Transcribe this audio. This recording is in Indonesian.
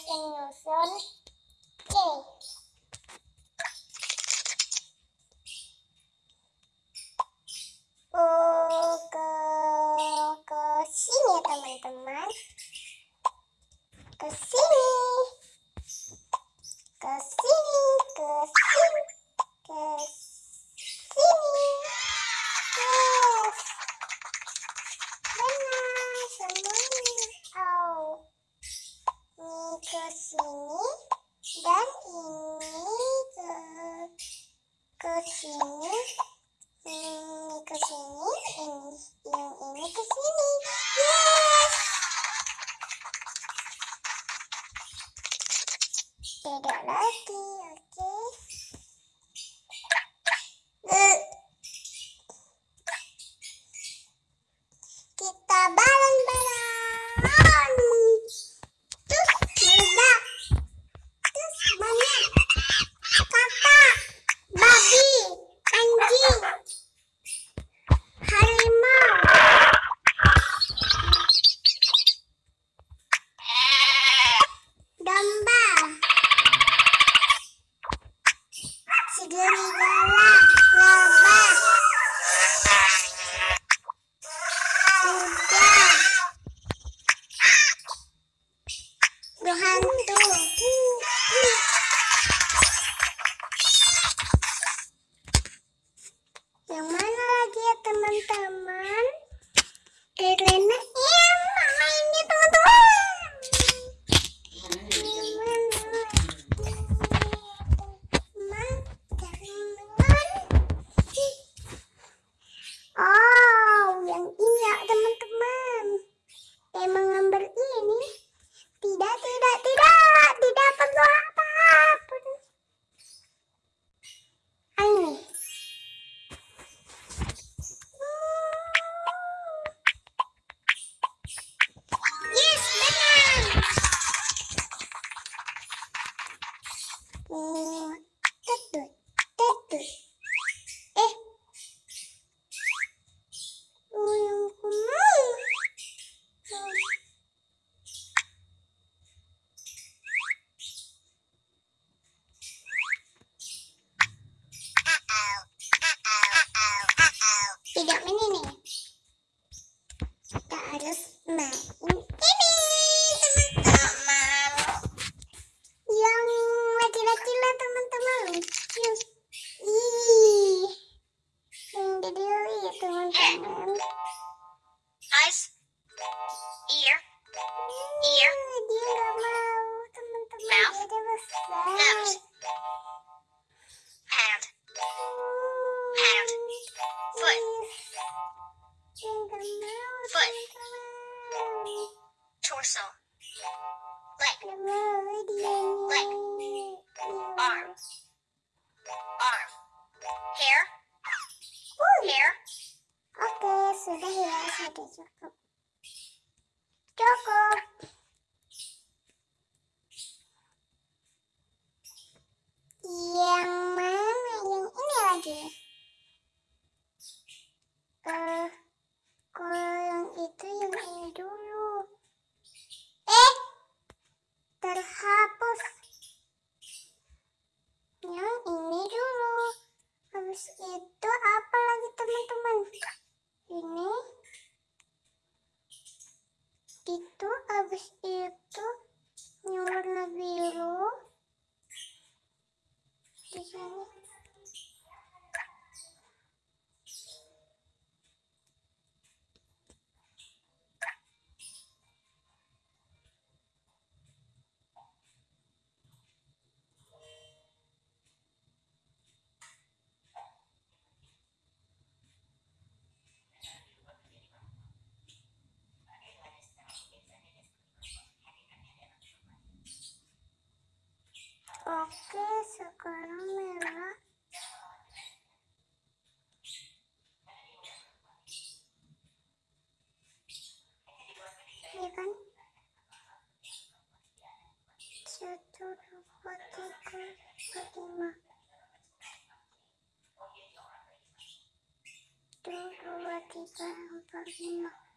Señor Sol. Sini. Ini ke sini, ini yang ini ke sini. Yes. Tidak lagi, oke. Eh. Kita bareng-bareng. Yang mana lagi ya teman-teman? Irena iya mainnya teman-teman. Oh, yang ini ya teman-teman. Emang ngambil ini? Tetut, tetut. Eh. Tidak ini nih. Kita harus main just the? Eyes, ear, ear, mouth, nose, hand, hand, foot, foot, torso, leg, leg arm, hair, Ooh. hair. Okay, so the hair is Choco. Itu apa lagi teman-teman? Ini. Itu habis itu warna biru. queso con un melón. Y con chaturo potico potima. Turo potico potima.